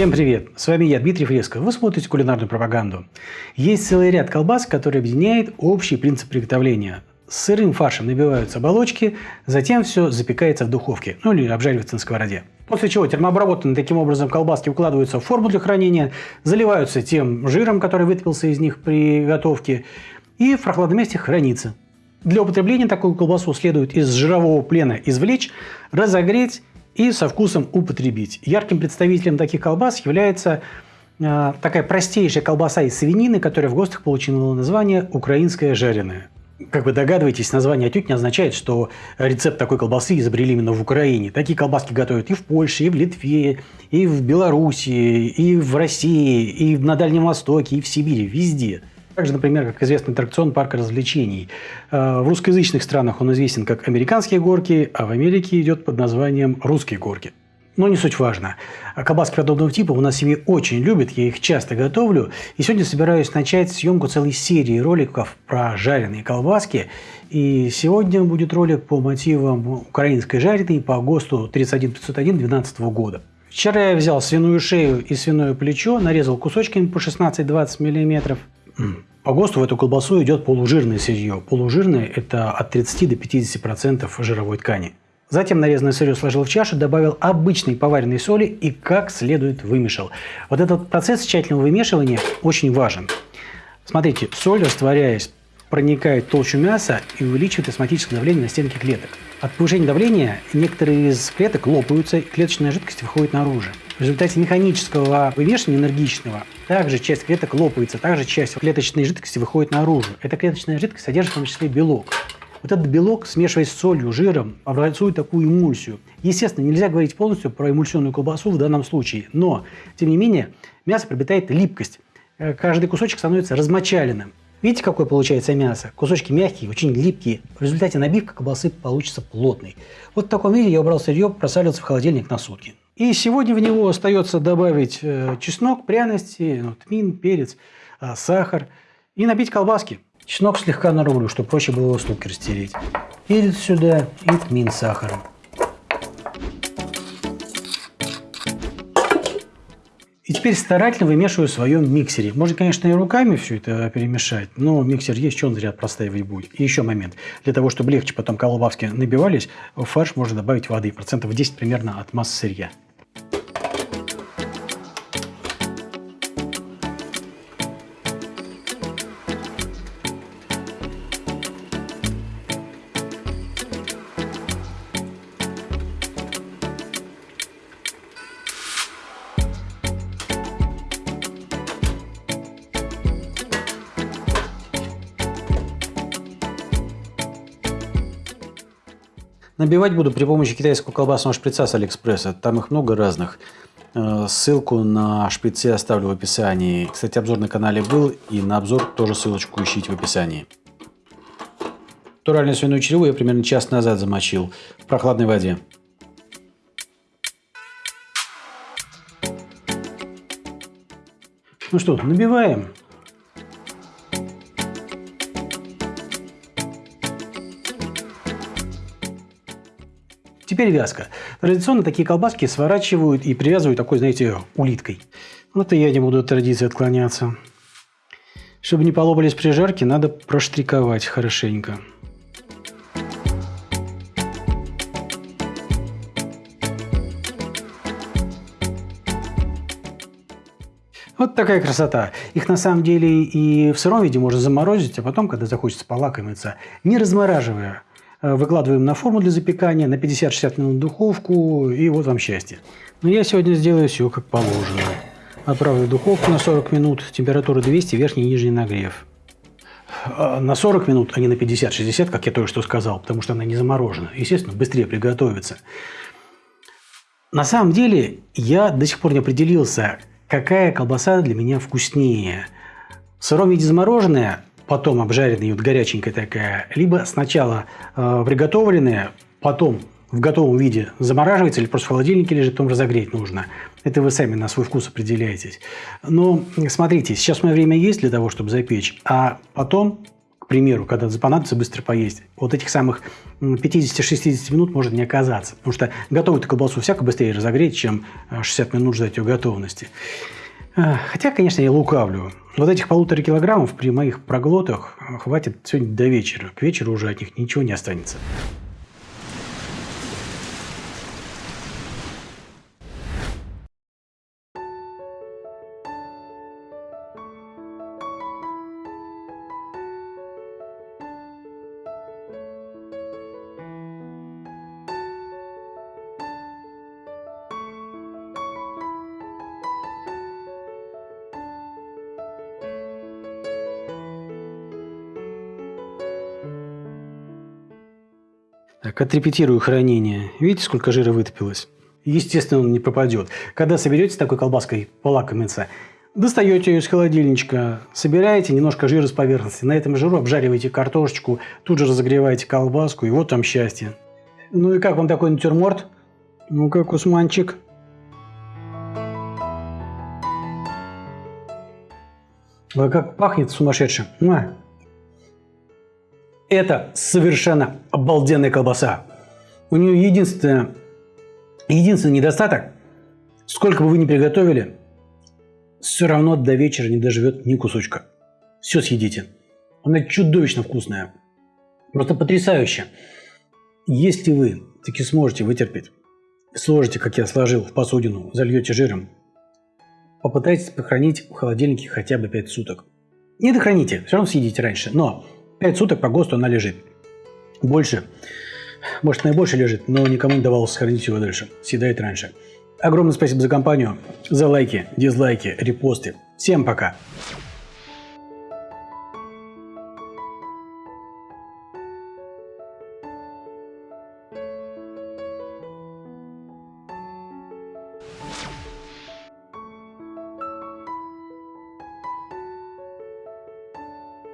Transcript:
Всем привет! С вами я, Дмитрий Фреско. Вы смотрите кулинарную пропаганду. Есть целый ряд колбас, который объединяет общий принцип приготовления. С сырым фаршем набиваются оболочки, затем все запекается в духовке, ну или обжаривается на сковороде. После чего термообработанные таким образом колбаски укладываются в форму для хранения, заливаются тем жиром, который вытопился из них при готовке, и в прохладном месте хранится. Для употребления такую колбасу следует из жирового плена извлечь, разогреть и со вкусом употребить. Ярким представителем таких колбас является э, такая простейшая колбаса из свинины, которая в ГОСТах получила название «украинская жареная». Как вы догадываетесь, название отнюдь не означает, что рецепт такой колбасы изобрели именно в Украине. Такие колбаски готовят и в Польше, и в Литве, и в Белоруссии, и в России, и на Дальнем Востоке, и в Сибири, везде. Также, например, как известный аттракцион парка развлечений. Э, в русскоязычных странах он известен как «Американские горки», а в Америке идет под названием «Русские горки». Но не суть важно. А колбаски подобного типа у нас в семье очень любят, я их часто готовлю. И сегодня собираюсь начать съемку целой серии роликов про жареные колбаски. И сегодня будет ролик по мотивам украинской жареной по ГОСТу 31501 2012 года. Вчера я взял свиную шею и свиное плечо, нарезал кусочками по 16-20 мм. По ГОСТу в эту колбасу идет полужирное сырье. Полужирное – это от 30 до 50% жировой ткани. Затем нарезанное сырье сложил в чашу, добавил обычной поваренной соли и как следует вымешал. Вот этот процесс тщательного вымешивания очень важен. Смотрите, соль, растворяясь, проникает в толщу мяса и увеличивает осмотическое давление на стенки клеток. От повышения давления некоторые из клеток лопаются, и клеточная жидкость выходит наружу. В результате механического вымешивания энергичного также часть клеток лопается, также часть клеточной жидкости выходит наружу. Эта клеточная жидкость содержит в том числе белок. Вот этот белок, смешиваясь с солью, жиром, образует такую эмульсию. Естественно, нельзя говорить полностью про эмульсионную колбасу в данном случае, но, тем не менее, мясо приобретает липкость. Э, каждый кусочек становится размочаленным. Видите, какое получается мясо? Кусочки мягкие, очень липкие. В результате набивка колбасы получится плотной. Вот в таком виде я убрал сырье, просалился в холодильник на сутки. И сегодня в него остается добавить э, чеснок, пряности, тмин, перец, э, сахар и набить колбаски. Чеснок слегка нарублю, чтобы проще было его ступки растереть. Перец сюда и тмин с сахаром. Теперь старательно вымешиваю в своем миксере. Можно, конечно, и руками все это перемешать, но миксер есть, что он зря простаивать будет. И еще момент. Для того, чтобы легче потом колбаски набивались, в фарш можно добавить воды, процентов 10 примерно от массы сырья. Набивать буду при помощи китайского колбасного шприца с Алиэкспресса. Там их много разных. Э, ссылку на шприцы оставлю в описании. Кстати, обзор на канале был, и на обзор тоже ссылочку ищите в описании. Натуральную свиную череву я примерно час назад замочил в прохладной воде. Ну что, набиваем. Теперь вязка. Традиционно такие колбаски сворачивают и привязывают такой, знаете, улиткой. Вот и я не буду от традиции отклоняться. Чтобы не полопались при жарке, надо проштриковать хорошенько. Вот такая красота. Их на самом деле и в сыром виде можно заморозить, а потом, когда захочется полакомиться, не размораживая, выкладываем на форму для запекания на 50-60 минут в духовку, и вот вам счастье. Но я сегодня сделаю все как положено. Отправлю в духовку на 40 минут, температура 200, верхний и нижний нагрев. А, на 40 минут, а не на 50-60, как я только что сказал, потому что она не заморожена. Естественно, быстрее приготовится. На самом деле, я до сих пор не определился, какая колбаса для меня вкуснее. В сыром виде замороженная потом обжаренная, вот горяченькая такая, либо сначала э, приготовленная, потом в готовом виде замораживается или просто в холодильнике лежит, потом разогреть нужно. Это вы сами на свой вкус определяетесь. Но смотрите, сейчас у меня время есть для того, чтобы запечь, а потом примеру, когда понадобится быстро поесть, вот этих самых 50-60 минут может не оказаться. Потому что готовую колбасу всяко быстрее разогреть, чем 60 минут ждать ее готовности. Хотя, конечно, я лукавлю. Вот этих полутора килограммов при моих проглотах хватит сегодня до вечера. К вечеру уже от них ничего не останется. Так, отрепетирую хранение. Видите, сколько жира вытопилось? Естественно, он не пропадет. Когда соберете такой колбаской полакомиться, достаете ее из холодильничка, собираете немножко жира с поверхности, на этом жиру обжариваете картошечку, тут же разогреваете колбаску, и вот там счастье. Ну и как вам такой натюрморт? Ну как, Усманчик? Ой, как пахнет сумасшедшим. Это совершенно обалденная колбаса. У нее единственное, единственный недостаток, сколько бы вы ни приготовили, все равно до вечера не доживет ни кусочка. Все съедите. Она чудовищно вкусная. Просто потрясающе. Если вы таки сможете вытерпеть, сложите, как я сложил, в посудину, зальете жиром, попытайтесь похоронить в холодильнике хотя бы 5 суток. Не дохраните, все равно съедите раньше, но 5 суток по ГОСТу она лежит. Больше, может, она лежит, но никому не давалось сохранить его дальше. Съедает раньше. Огромное спасибо за компанию, за лайки, дизлайки, репосты. Всем пока!